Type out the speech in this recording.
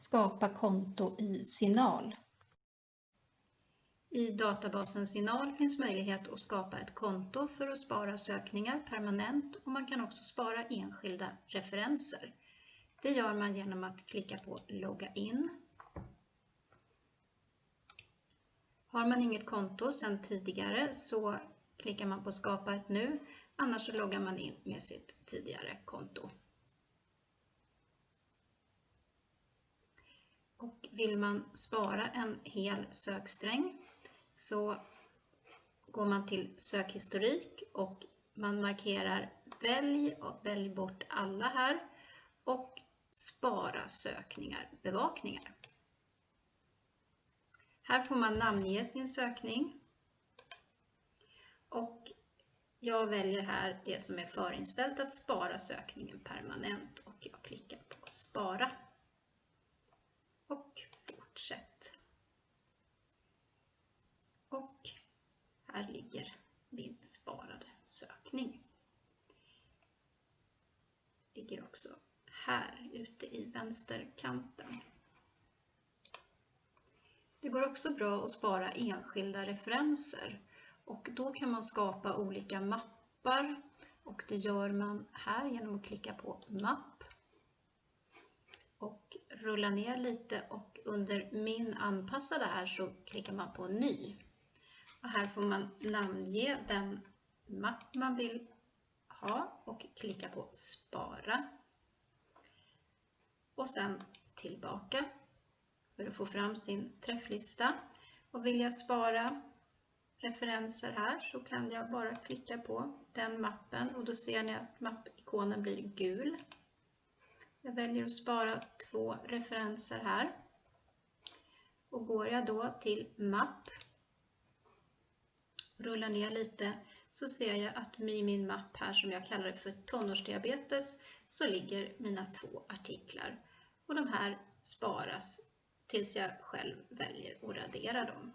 Skapa konto i Signal. I databasen Signal finns möjlighet att skapa ett konto för att spara sökningar permanent och man kan också spara enskilda referenser. Det gör man genom att klicka på Logga in. Har man inget konto sedan tidigare så klickar man på Skapa ett nu, annars så loggar man in med sitt tidigare konto. Och vill man spara en hel söksträng så går man till sökhistorik och man markerar välj och välj bort alla här och spara sökningar, bevakningar. Här får man namnge sin sökning och jag väljer här det som är förinställt att spara sökningen permanent och jag klickar på spara och fortsätt. Och här ligger min sparade sökning. Ligger också här ute i vänsterkanten. Det går också bra att spara enskilda referenser och då kan man skapa olika mappar och det gör man här genom att klicka på mapp rulla ner lite och under min anpassade här så klickar man på ny. Och här får man namnge den mapp man vill ha och klicka på spara. Och sen tillbaka för att få fram sin träfflista. Och vill jag spara referenser här så kan jag bara klicka på den mappen och då ser ni att mappikonen blir gul. Jag väljer att spara två referenser här. Och går jag då till mapp, rullar ner lite, så ser jag att i min mapp här som jag kallar för tonårsdiabetes så ligger mina två artiklar. Och de här sparas tills jag själv väljer att radera dem.